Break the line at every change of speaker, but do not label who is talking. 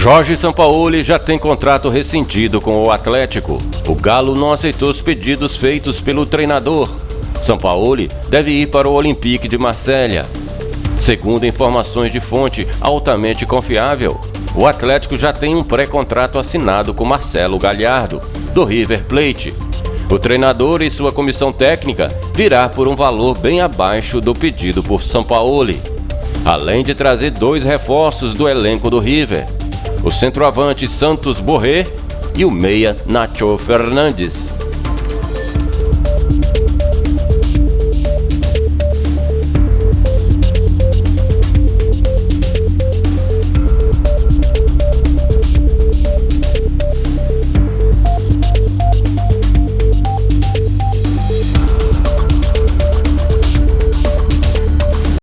Jorge Sampaoli já tem contrato rescindido com o Atlético. O Galo não aceitou os pedidos feitos pelo treinador. Sampaoli deve ir para o Olympique de Marselha. Segundo informações de fonte altamente confiável, o Atlético já tem um pré-contrato assinado com Marcelo Galhardo, do River Plate. O treinador e sua comissão técnica virá por um valor bem abaixo do pedido por Sampaoli, além de trazer dois reforços do elenco do River o centroavante Santos Borré e o meia Nacho Fernandes.